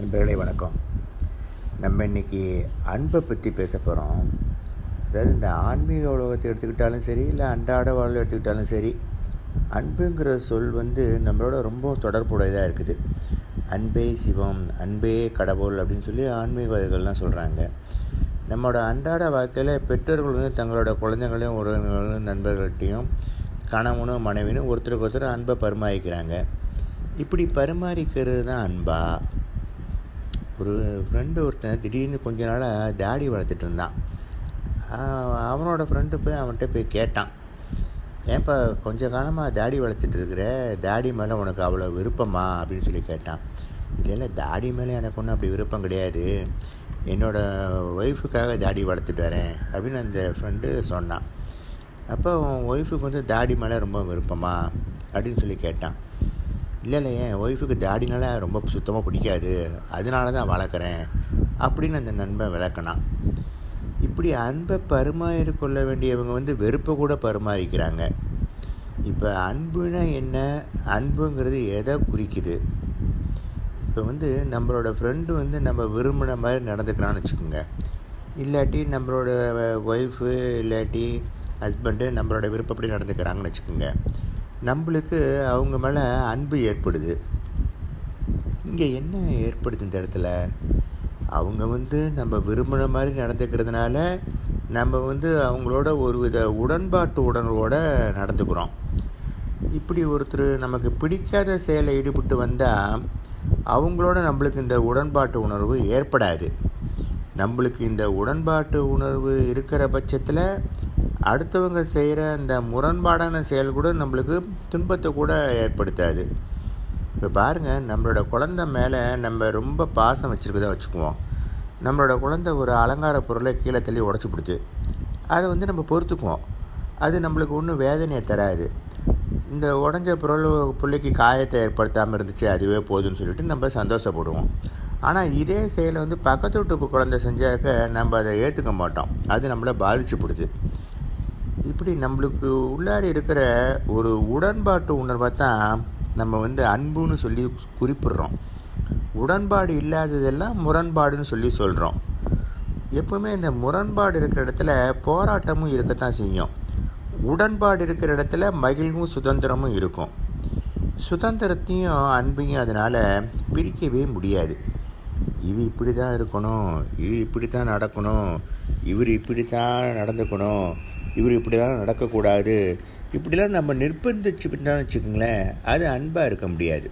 நண்பர்களே வணக்கம். நம்ம இன்றைக்கி அன்பை பற்றி பேச போகிறோம் அதாவது இந்த ஆன்மீக உலகத்தை எடுத்துக்கிட்டாலும் சரி இல்லை அன்றாட வாழ்வை எடுத்துக்கிட்டாலும் சரி அன்புங்கிற சொல் வந்து நம்மளோட ரொம்ப தொடர்புடையதாக இருக்குது. அன்பே சிவம் அன்பே கடவுள் அப்படின்னு சொல்லி ஆன்மீகவாதிகள்லாம் சொல்கிறாங்க நம்மளோட அன்றாட வாழ்க்கையில் பெற்றோர்கள் வந்து தங்களோட குழந்தைங்களையும் உறவினர்களும் நண்பர்கள்ட்டையும் கணவனும் மனைவினும் ஒருத்தருக்கு ஒருத்தர் அன்பை பரிமாறிக்கிறாங்க. இப்படி பரிமாறிக்கிறது தான் அன்பா? ஒரு ஃப்ரெண்டு ஒருத்தன் திடீர்னு கொஞ்ச நாளாக தாடி வளர்த்துட்டு இருந்தான். அவனோட ஃப்ரெண்டு போய் அவன்கிட்ட போய் கேட்டான். ஏன்ப்பா கொஞ்ச காலமாக தாடி வளர்த்துட்டு இருக்கிற? தாடி மேலே உனக்கு அவ்வளோ விருப்பமா? அப்படின்னு சொல்லி கேட்டான். இல்லை இல்லை தாடி மேலே எனக்கு ஒன்றும் அப்படி விருப்பம் கிடையாது. என்னோடய ஒய்ஃபுக்காக தாடி வளர்த்துட்டு வரேன் அப்படின்னு அந்த ஃப்ரெண்டு சொன்னான். அப்போ உன் ஒய்ஃபுக்கு வந்து தாடி மேலே ரொம்ப விருப்பமா? அப்படின்னு சொல்லி கேட்டான். இல்லை இல்லை என் ஒய்ஃபுக்கு தாடினால ரொம்ப சுத்தமாக பிடிக்காது. அதனால தான் வளர்க்குறேன் அப்படின்னு அந்த நண்பன் விளக்கினான். இப்படி அன்பை பரிமாறி கொள்ள வேண்டியவங்க வந்து வெறுப்பை கூட பரிமாறிக்கிறாங்க. இப்போ அன்புனா என்ன? அன்புங்கிறது எதை குறிக்குது? இப்போ வந்து நம்மளோட ஃப்ரெண்டு வந்து நம்ம விரும்பின மாதிரி நடந்துக்கிறான்னு வச்சுக்கோங்க. இல்லாட்டி நம்மளோட ஒய்ஃபு இல்லாட்டி ஹஸ்பண்டு நம்மளோட விருப்பப்படி நடந்துக்கிறாங்கன்னு வச்சுக்கோங்க. நம்மளுக்கு அவங்க மேலே அன்பு ஏற்படுது. இங்கே என்ன ஏற்படுது இந்த இடத்துல? அவங்க வந்து நம்ம விரும்புகிற மாதிரி நடந்துக்கிறதுனால நம்ம வந்து அவங்களோட ஒரு வித உடன்பாட்டு உடனோட நடந்துக்கிறோம். இப்படி ஒருத்தர் நமக்கு பிடிக்காத செயலை ஈடுபட்டு வந்தால் அவங்களோட நம்மளுக்கு இந்த உடன்பாட்டு உணர்வு ஏற்படாது. நம்மளுக்கு இந்த உடன்பாட்டு உணர்வு இருக்கிற பட்சத்தில் அடுத்தவங்க செய்கிற அந்த முரண்பாடான செயல் கூட நம்மளுக்கு துன்பத்தை கூட ஏற்படுத்தாது. இப்போ பாருங்கள் நம்மளோட குழந்த மேலே நம்ம ரொம்ப பாசம் வச்சுருக்கதா வச்சுக்குவோம். நம்மளோட குழந்த ஒரு அலங்கார பொருளை கீழே தள்ளி உடச்சி பிடிச்சி அதை வந்து நம்ம பொறுத்துக்குவோம். அது நம்மளுக்கு ஒன்றும் வேதனையை தராது. இந்த உடஞ்ச பொருள் பிள்ளைக்கு காயத்தை ஏற்படுத்தாமல் இருந்துச்சு அதுவே போதும்னு சொல்லிட்டு நம்ம சந்தோஷப்படுவோம். ஆனால் இதே செயலை வந்து பக்கத்து வீட்டு குழந்தை செஞ்சாக்க நம்ம அதை ஏற்றுக்க மாட்டோம். அது நம்மளை பாதிச்சு பிடிச்சி. இப்படி நம்மளுக்கு உள்ளாடி இருக்கிற ஒரு உடன்பாட்டு உணர்வை தான் நம்ம வந்து அன்புன்னு சொல்லி குறிப்பிடுறோம். உடன்பாடு இல்லாததெல்லாம் முரண்பாடுன்னு சொல்லி சொல்கிறோம் எப்பவுமே இந்த முரண்பாடு இருக்கிற இடத்துல போராட்டமும் இருக்கத்தான் செய்யும். உடன்பாடு இருக்கிற இடத்துல மகிழ்வும் சுதந்திரமும் இருக்கும். சுதந்திரத்தையும் அன்பையும் அதனால் பிரிக்கவே முடியாது. இது இப்படி தான் இருக்கணும் இது இப்படி தான் நடக்கணும் இவர் இப்படி தான் நடந்துக்கணும் இவர் இப்படிலாம் நடக்கக்கூடாது. இப்படிலாம் நம்ம நிர்பந்திச்சுக்கிட்டோம்னு வச்சுக்கோங்களேன் அது அன்பாக இருக்க முடியாது.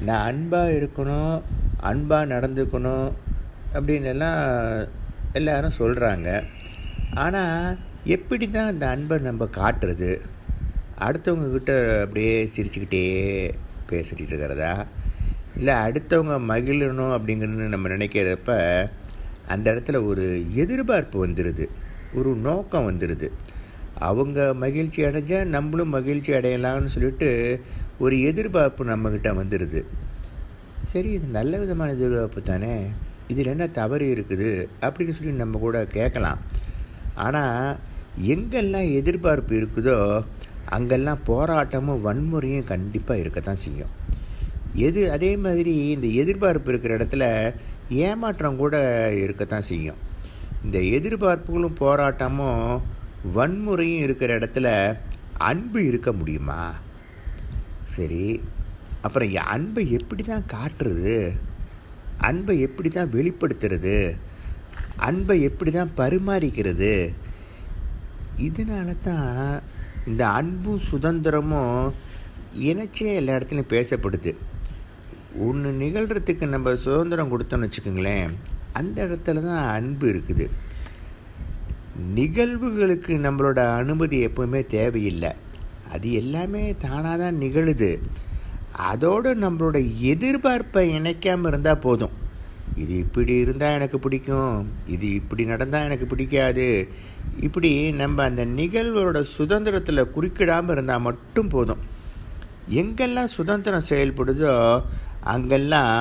நான் அன்பாக இருக்கணும் அன்பாக நடந்துக்கணும் அப்படின்னு எல்லாம் எல்லாரும் சொல்கிறாங்க ஆனால் எப்படி தான் அந்த அன்பை நம்ம காட்டுறது? அடுத்தவங்கக்கிட்ட அப்படியே சிரிச்சுக்கிட்டே பேசிகிட்டு இருக்கிறதா? இல்லை அடுத்தவங்க மகிழணும் அப்படிங்கிறது நம்ம நினைக்கிறப்ப அந்த இடத்துல ஒரு எதிர்பார்ப்பு வந்துடுது ஒரு நோக்கம் வந்துடுது. அவங்க மகிழ்ச்சி அடைஞ்சால் நம்மளும் மகிழ்ச்சி அடையலாம்னு சொல்லிட்டு ஒரு எதிர்பார்ப்பு நம்மக்கிட்ட வந்துடுது. சரி இது நல்ல விதமான எதிர்பார்ப்பு தானே. இதில் என்ன தவறு இருக்குது அப்படின்னு சொல்லி நம்ம கூட கேட்கலாம். ஆனால் எங்கெல்லாம் எதிர்பார்ப்பு இருக்குதோ அங்கெல்லாம் போராட்டமும் வன்முறையும் கண்டிப்பாக இருக்கத்தான் செய்யும். எது அதே மாதிரி இந்த எதிர்பார்ப்பு இருக்கிற இடத்துல ஏமாற்றம் கூட இருக்கத்தான் செய்யும். இந்த எதிர்பார்ப்புகளும் போராட்டமும் வன்முறையும் இருக்கிற இடத்துல அன்பு இருக்க முடியுமா? சரி அப்புறம் அன்பை எப்படி தான் காட்டுறது? அன்பை எப்படி தான் வெளிப்படுத்துறது? அன்பை எப்படி தான் பரிமாறிக்கிறது? இதனால தான் இந்த அன்பும் சுதந்திரமும் இணைச்சே எல்லா இடத்துலையும் பேசப்படுது. ஒன்று நிகழ்கிறதுக்கு நம்ம சுதந்திரம் கொடுத்தோன்னு வச்சுக்கோங்களேன் அந்த இடத்துல தான் அன்பு இருக்குது. நிகழ்வுகளுக்கு நம்மளோட அனுமதி எப்பவுமே தேவையில்லை. அது எல்லாமே தானாக தான் நிகழுது. அதோடு நம்மளோட எதிர்பார்ப்பை இணைக்காமல் இருந்தால் போதும். இது இப்படி இருந்தால் எனக்கு பிடிக்கும். இது இப்படி நடந்தால் எனக்கு பிடிக்காது. இப்படி நம்ம அந்த நிகழ்வோட சுதந்திரத்தில் குறுக்கிடாமல் இருந்தால் மட்டும் போதும். எங்கெல்லாம் சுதந்திரம் செயல்படுதோ அங்கெல்லாம்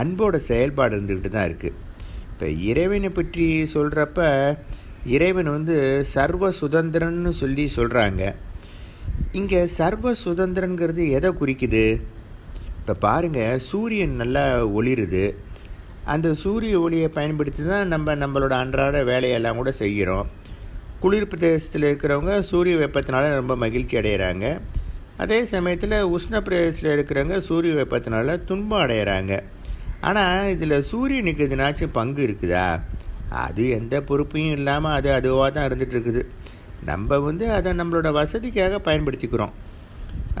அன்போட செயல்பாடு இருந்துக்கிட்டு தான் இருக்குது இப்போ இறைவனை பற்றி சொல்கிறப்ப இறைவன் வந்து சர்வ சுதந்திரன்னு சொல்லி சொல்கிறாங்க இங்கே சர்வ சுதந்திரங்கிறது எதை குறிக்குது? இப்போ பாருங்கள் சூரியன் நல்லா ஒளிருது. அந்த சூரிய ஒளியை பயன்படுத்தி தான் நம்ம நம்மளோட அன்றாட வேலையெல்லாம் கூட செய்கிறோம். குளிர் பிரதேசத்தில் இருக்கிறவங்க சூரிய வெப்பத்தினால ரொம்ப மகிழ்ச்சி அடைகிறாங்க அதே சமயத்தில் உஷ்ண பிரதேசத்தில் இருக்கிறவங்க சூரிய வெப்பத்தினால துன்பம் அடைகிறாங்க ஆனால் இதில் சூரியனுக்கு எதுனாச்சும் பங்கு இருக்குதா? அது எந்த பொறுப்பையும் இல்லாமல் அது அதுவாக தான் இருந்துகிட்டு இருக்குது நம்ம வந்து அதை நம்மளோட வசதிக்காக பயன்படுத்திக்கிறோம்.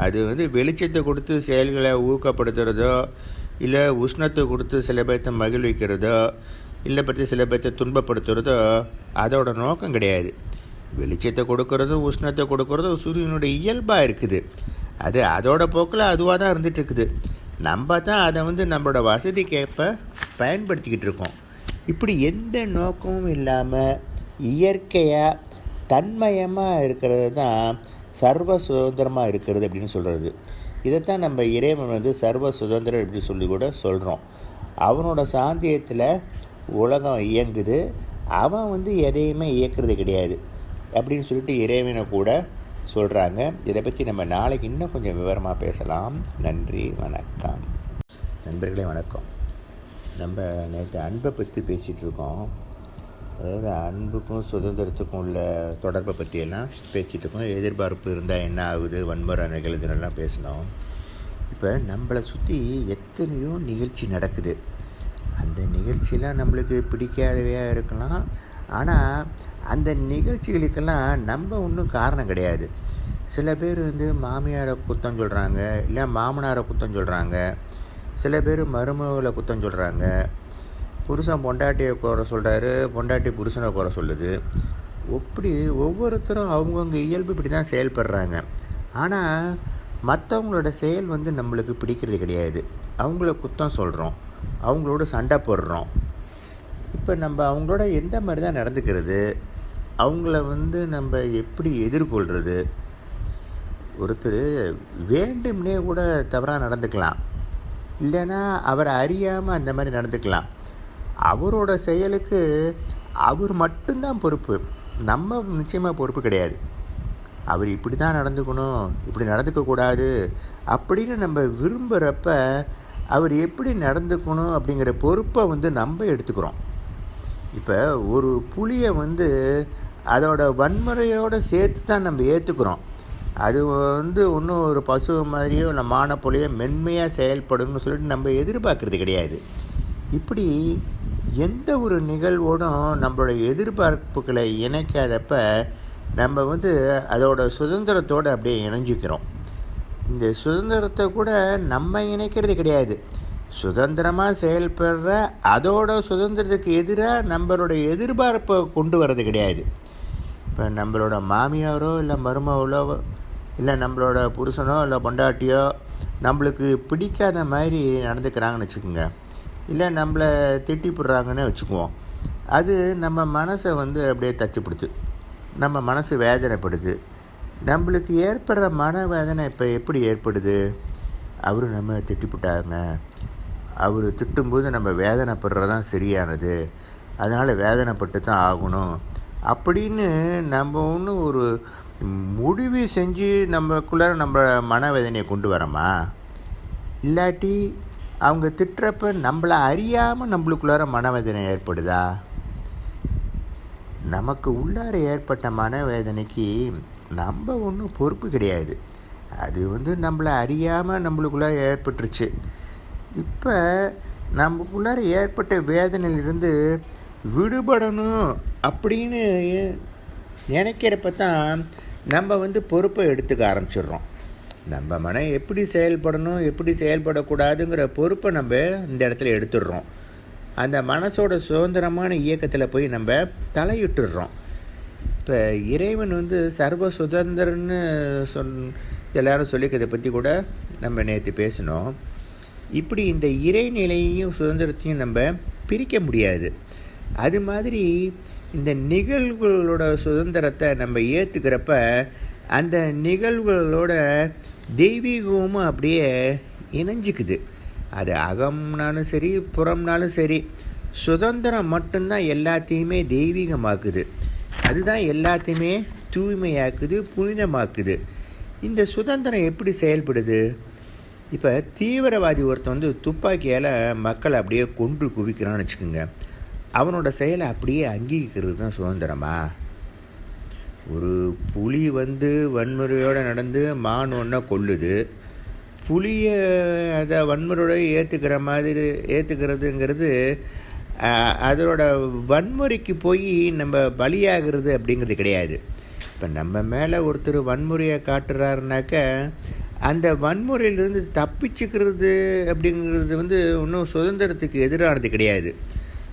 அது வந்து வெளிச்சத்தை கொடுத்து செயல்களை ஊக்கப்படுத்துகிறதோ இல்லை உஷ்ணத்தை கொடுத்து சில பேர்த்தை மகிழ்விக்கிறதோ இல்லை பற்றி சில பேர்த்தை துன்பப்படுத்துகிறதோ அதோட நோக்கம் கிடையாது. வெளிச்சத்தை கொடுக்கறதும் உஷ்ணத்தை கொடுக்கறதும் சூரியனுடைய இயல்பாக இருக்குது. அது அதோட போக்கில் அதுவாக தான் இருந்துகிட்ருக்குது நம்ம தான் அதை வந்து நம்மளோட வசதிக்கேற்ப பயன்படுத்திக்கிட்டு இருக்கோம். இப்படி எந்த நோக்கமும் இல்லாமல் இயற்கையாக தன்மயமாக இருக்கிறது தான் சர்வ சுதந்திரமாக இருக்கிறது அப்படின்னு சொல்கிறது இதைத்தான் நம்ம இறைவன் வந்து சர்வ சுதந்திரம் அப்படின்னு சொல்லி கூட சொல்கிறோம் அவனோட சாந்தியத்தில் உலகம் இயங்குது. அவன் வந்து எதையுமே இயக்கிறது கிடையாது. அப்படின்னு சொல்லிட்டு இறைவனை கூட சொல்கிறாங்க இதை பற்றி நம்ம நாளைக்கு இன்னும் கொஞ்சம் விவரமாக பேசலாம். நன்றி வணக்கம். நண்பர்களே வணக்கம். நம்ம நேற்று அன்பை பற்றி பேசிகிட்டு இருக்கோம். அதாவது அன்புக்கும் சுதந்திரத்துக்கும் உள்ள தொடர்பை பற்றியெல்லாம் பேசிகிட்டு இருக்கோம். எதிர்பார்ப்பு இருந்தால் என்ன ஆகுது? வன்முறை நிகழ்துன்னெல்லாம் பேசினோம். இப்போ நம்மளை சுற்றி எத்தனையோ நிகழ்ச்சி நடக்குது. அந்த நிகழ்ச்சியெலாம் நம்மளுக்கு பிடிக்காதவையாக இருக்கலாம். ஆனால் அந்த நிகழ்ச்சிகளுக்கெல்லாம் நம்ம ஒன்றும் காரணம் கிடையாது. சில பேர் வந்து மாமியாரை குத்தம் சொல்கிறாங்க இல்லை மாமனாரை குத்தம் சொல்கிறாங்க சில பேர் மருமகளை குத்தம் சொல்கிறாங்க புருஷன் பொண்டாட்டியை குறை சொல்கிறாரு பொண்டாட்டி புருஷனை குறை சொல்லுது. அப்படி ஒவ்வொருத்தரும் அவங்கவுங்க இயல்பு இப்படி தான் செயல்படுறாங்க. ஆனால் மற்றவங்களோட செயல் வந்து நம்மளுக்கு பிடிக்கிறது கிடையாது. அவங்கள குத்தம் சொல்கிறோம் அவங்களோட சண்டை போடுறோம். இப்போ நம்ம அவங்களோட எந்த மாதிரி தான் நடந்துக்கிறது? அவங்கள வந்து நம்ம எப்படி எதிர்கொள்கிறது ஒருத்தர் வேண்டும்னே கூட தவறாக நடந்துக்கலாம். இல்லைன்னா அவரை அறியாமல் அந்த மாதிரி நடந்துக்கலாம். அவரோட செயலுக்கு அவர் மட்டும்தான் பொறுப்பு. நம்ம நிச்சயமாக பொறுப்பு கிடையாது. அவர் இப்படி தான் நடந்துக்கணும் இப்படி நடந்துக்கக்கூடாது அப்படின்னு நம்ம விரும்புகிறப்ப அவர் எப்படி நடந்துக்கணும் அப்படிங்கிற பொறுப்பை வந்து நம்ம எடுத்துக்கிறோம். இப்போ ஒரு புளியை வந்து அதோட வன்முறையோடு சேர்த்து தான் நம்ம ஏற்றுக்கிறோம் அது வந்து ஒன்றும் ஒரு பசு மாதிரியோ இல்லை புலியோ மென்மையாக செயல்படணும்னு சொல்லிட்டு நம்ம எதிர்பார்க்குறது கிடையாது. இப்படி எந்த ஒரு நிகழ்வோடும் நம்மளோட எதிர்பார்ப்புகளை இணைக்காதப்ப நம்ம வந்து அதோட சுதந்திரத்தோடு அப்படியே இணைஞ்சிக்கிறோம். இந்த சுதந்திரத்தை கூட நம்ம இணைக்கிறது கிடையாது. சுதந்திரமாக செயல்படுற அதோட சுதந்திரத்துக்கு எதிராக நம்மளோட எதிர்பார்ப்பை கொண்டு வர்றது கிடையாது. இப்போ நம்மளோட மாமியாரோ இல்லை மருமகளோ இல்லை நம்மளோட புருஷனோ இல்லை பொண்டாட்டியோ நம்மளுக்கு பிடிக்காத மாதிரி நடந்துக்கிறாங்கன்னு வச்சுக்கோங்க. இல்லை நம்மளை திட்டி போடுறாங்கன்னு வச்சுக்குவோம். அது நம்ம மனசை வந்து அப்படியே தச்சுப்படுத்து நம்ம மனசு வேதனைப்படுது. நம்மளுக்கு ஏற்படுற மன வேதனை இப்போ எப்படி ஏற்படுது? அவரும் நம்ம திட்டிப்புட்டாங்க அவர் திட்டும்போது நம்ம வேதனைப்படுறதான் சரியானது. அதனால் வேதனைப்பட்டு தான் ஆகணும். அப்படின்னு நம்ம ஒன்று ஒரு முடிவு செஞ்சு நம்மக்குள்ளே நம்ம மனவேதனையை கொண்டு வரோமா? இல்லாட்டி அவங்க திட்டுறப்ப நம்மளை அறியாமல் நம்மளுக்குள்ளார மனவேதனை ஏற்படுதா? நமக்கு உள்ளார ஏற்பட்ட மனவேதனைக்கு நம்ம ஒன்றும் பொறுப்பு கிடையாது. அது வந்து நம்மளை அறியாமல் நம்மளுக்குள்ளே ஏற்பட்டுருச்சு. இப்போ நமக்குள்ளார ஏற்பட்ட வேதனையிலிருந்து விடுபடணும் அப்படின்னு நினைக்கிறப்ப தான் நம்ம வந்து பொறுப்பை எடுத்துக்க ஆரம்பிச்சிடுறோம். நம்ம மனம் எப்படி செயல்படணும் எப்படி செயல்படக்கூடாதுங்கிற பொறுப்பை நம்ம இந்த இடத்துல எடுத்துடுறோம். அந்த மனசோட சுதந்திரமான இயக்கத்தில் போய் நம்ம தலையிட்டுடுறோம். இப்போ இறைவன் வந்து சர்வ சுதந்திரன்னு சொன் எல்லாரும் சொல்லிக்கிறதை பற்றி கூட நம்ம நேற்று பேசினோம். இப்படி இந்த இறைநிலையையும் சுதந்திரத்தையும் நம்ம பிரிக்க முடியாது. அது மாதிரி இந்த நிகழ்வுகளோட சுதந்திரத்தை நம்ம ஏற்றுக்கிறப்ப அந்த நிகழ்வுகளோட தெய்வீகமும் அப்படியே இணைஞ்சிக்குது. அது அகம்னாலும் சரி புறம்னாலும் சரி சுதந்திரம் மட்டும்தான் எல்லாத்தையுமே தெய்வீகமாக்குது. அதுதான் எல்லாத்தையுமே தூய்மையாக்குது புனிதமாக்குது. இந்த சுதந்திரம் எப்படி செயல்படுது? இப்போ தீவிரவாதி ஒருத்தன் வந்து துப்பாக்கியால் மக்களை அப்படியே கொன்று குவிக்கிறான்னு வச்சுக்கோங்க. அவனோட செயலை அப்படியே அங்கீகரிக்கிறது தான் சுதந்திரமா? ஒரு புலி வந்து வன்முறையோடு நடந்து மான் ஒன்றை கொல்லுது. புலியை அதை வன்முறையோட ஏற்றுக்கிற மாதிரி ஏற்றுக்கிறதுங்கிறது அதோட வன்முறைக்கு போய் நம்ம பலியாகிறது அப்படிங்கிறது கிடையாது. இப்போ நம்ம மேலே ஒருத்தர் வன்முறையை காட்டுறாருனாக்க அந்த வன்முறையிலிருந்து தப்பிச்சுக்கிறது அப்படிங்கிறது வந்து இன்னும் சுதந்திரத்துக்கு எதிரானது கிடையாது.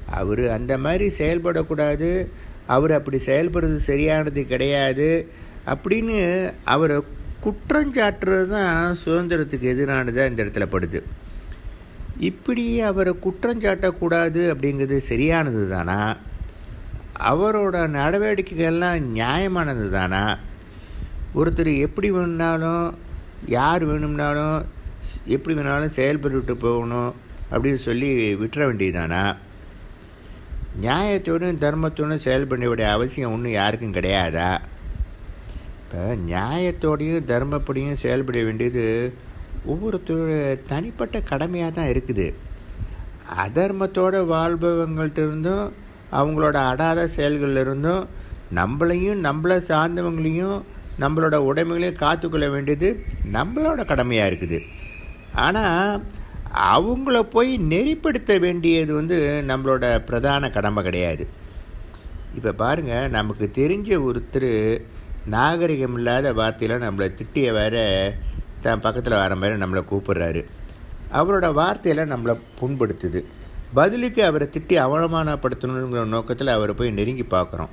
அவர் அந்த மாதிரி செயல்படக்கூடாது அவர் அப்படி செயல்படுறது சரியானது கிடையாது அப்படின்னு அவரை குற்றஞ்சாட்டுறது தான் சுதந்திரத்துக்கு எதிரானதாக இந்த இடத்துல படுது. இப்படி அவரை குற்றஞ்சாட்டக்கூடாது அப்படிங்கிறது சரியானது தானா? அவரோட நடவடிக்கைகள்லாம் நியாயமானது தானா? ஒருத்தர் எப்படி வேணாலும் யார் வேணும்னாலும் எப்படி வேணாலும் செயல்பட்டு போகணும் அப்படின்னு சொல்லி விட்டுற வேண்டியதானா நியாயத்தோடும் தர்மத்தோடும் செயல்பட வேண்டிய அவசியம் ஒன்றும் யாருக்கும் கிடையாதா? இப்போ நியாயத்தோடையும் தர்மப்படியும் செயல்பட வேண்டியது ஒவ்வொருத்தரோட தனிப்பட்ட கடமையாக தான் இருக்குது. அதர்மத்தோடு வாழ்பவங்கள்ட்ட இருந்தும் அவங்களோட அடாத செயல்களிலிருந்தும் நம்மளையும் நம்மளை சார்ந்தவங்களையும் நம்மளோட உடைமைகளையும் காத்துக்கொள்ள வேண்டியது நம்மளோட கடமையாக இருக்குது. ஆனால் அவங்கள போய் நெறிப்படுத்த வேண்டியது வந்து நம்மளோட பிரதான கடமை கிடையாது. இப்போ பாருங்கள் நமக்கு தெரிஞ்ச ஒருத்தர் நாகரிகம் இல்லாத வார்த்தையில் நம்மளை திட்டிய வேற தான் பக்கத்தில் வர மாதிரி நம்மளை கூப்பிடுறாரு. அவரோட வார்த்தையெல்லாம் நம்மளை புண்படுத்துது. பதிலுக்கு அவரை திட்டி அவமானப்படுத்தணுங்கிற நோக்கத்தில் அவரை போய் நெருங்கி பார்க்குறோம்.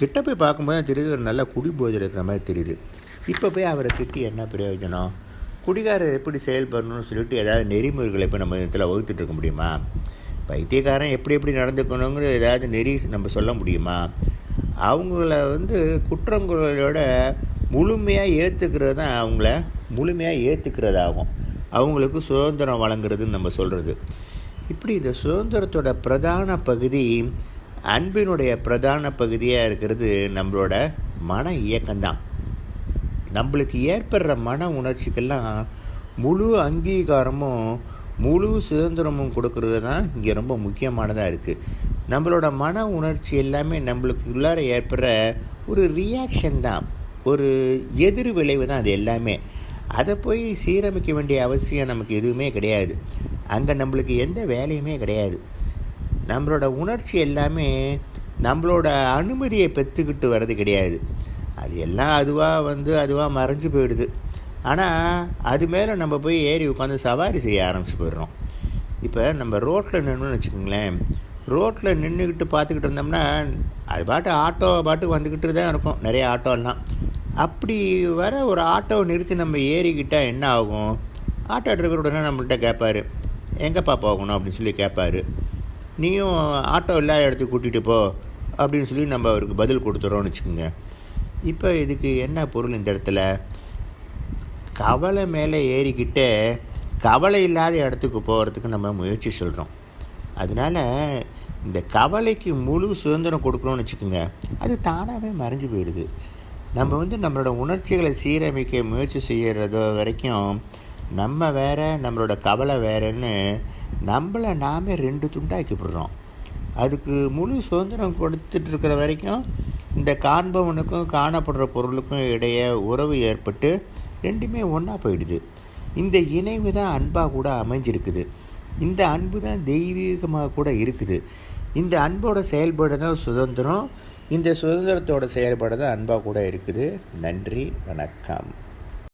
கிட்ட போய் பார்க்கும்போது தெரியுது ஒரு நல்ல குடி இருக்கிற மாதிரி தெரியுது. இப்போ போய் அவரை திட்டி என்ன பிரயோஜனம்? குடிகாரர் எப்படி செயல்படணும்னு சொல்லிட்டு ஏதாவது நெறிமுறைகளை இப்போ நம்ம இதில் வகுத்துட்டு இருக்க முடியுமா? பைத்தியக்காரன் எப்படி எப்படி நடந்துக்கணுங்கிற ஏதாவது நெறி நம்ம சொல்ல முடியுமா? அவங்கள வந்து குற்றங்களோட முழுமையாக ஏற்றுக்கிறது தான் அவங்கள முழுமையாக ஏற்றுக்கிறதாகும் அவங்களுக்கு சுதந்திரம் வழங்குறதுன்னு நம்ம சொல்கிறது இப்படி இந்த சுதந்திரத்தோட பிரதான பகுதி அன்பினுடைய பிரதான பகுதியாக இருக்கிறது நம்மளோட மன இயக்கம்தான். நம்மளுக்கு ஏற்படுற மன உணர்ச்சிக்கெல்லாம் முழு அங்கீகாரமும் முழு சுதந்திரமும் கொடுக்கறது தான் இங்கே ரொம்ப முக்கியமானதாக இருக்குது நம்மளோட மன உணர்ச்சி எல்லாமே நம்மளுக்கு உள்ளார ஏற்படுற ஒரு ரியாக்ஷன் தான். ஒரு எதிர் விளைவு தான் அது எல்லாமே. அதை போய் சீரமைக்க வேண்டிய அவசியம் நமக்கு எதுவுமே கிடையாது. அங்கே நம்மளுக்கு எந்த வேலையுமே கிடையாது. நம்மளோட உணர்ச்சி எல்லாமே நம்மளோட அனுமதியை பெற்றுக்கிட்டு வர்றது கிடையாது. அது எல்லாம் அதுவாக வந்து அதுவாக மறைஞ்சு போயிடுது. ஆனால் அது மேலே நம்ம போய் ஏறி உட்காந்து சவாரி செய்ய ஆரம்பிச்சு போயிடுறோம். இப்போ நம்ம ரோட்டில் நின்றுன்னு வச்சுக்கோங்களேன். ரோட்டில் நின்றுக்கிட்டு பார்த்துக்கிட்டு இருந்தோம்னா அது பாட்டு ஆட்டோ பாட்டு வந்துக்கிட்டு தான் இருக்கும். நிறைய ஆட்டோலாம் அப்படி வர ஒரு ஆட்டோவை நிறுத்தி நம்ம ஏறிக்கிட்டால் என்ன ஆகும்? ஆட்டோ டிரைவர் உடனே நம்மள்கிட்ட கேட்பார் எங்கேப்பா போகணும்? அப்படின்னு சொல்லி கேட்பாரு நீயும் ஆட்டோ இல்லாத இடத்துக்கு கூட்டிகிட்டு போ அப்படின்னு சொல்லி நம்ம அவருக்கு பதில் கொடுத்துறோம்னு வச்சுக்கோங்க. இப்போ இதுக்கு என்ன பொருள் இந்த இடத்துல? கவலை மேலே ஏறிக்கிட்டே கவலை இல்லாத இடத்துக்கு போகிறதுக்கு நம்ம முயற்சி சொல்கிறோம் அதனால் இந்த கவலைக்கு முழு சுதந்திரம் கொடுக்கணும்னு வச்சுக்கோங்க. அது தானாகவே மறைஞ்சு போயிடுது. நம்ம வந்து நம்மளோட உணர்ச்சிகளை சீரமைக்க முயற்சி செய்கிறதோ வரைக்கும் நம்ம வேற நம்மளோட கவலை வேறுன்னு நம்மளை நாமே ரெண்டு துண்டாக்கிவிடுறோம் அதுக்கு முழு சுதந்திரம் கொடுத்துட்டு இருக்கிற வரைக்கும் இந்த காண்பவனுக்கும் காணப்படுற பொருளுக்கும் இடையே உறவு ஏற்பட்டு ரெண்டுமே ஒன்றா போயிடுது. இந்த இணைவு தான் அன்பாக கூட அமைஞ்சிருக்குது. இந்த அன்பு தான் தெய்வீகமாக கூட இருக்குது. இந்த அன்போட செயல்பாடு தான் சுதந்திரம். இந்த சுதந்திரத்தோட செயல்பாடு தான் அன்பாக கூட இருக்குது. நன்றி வணக்கம்.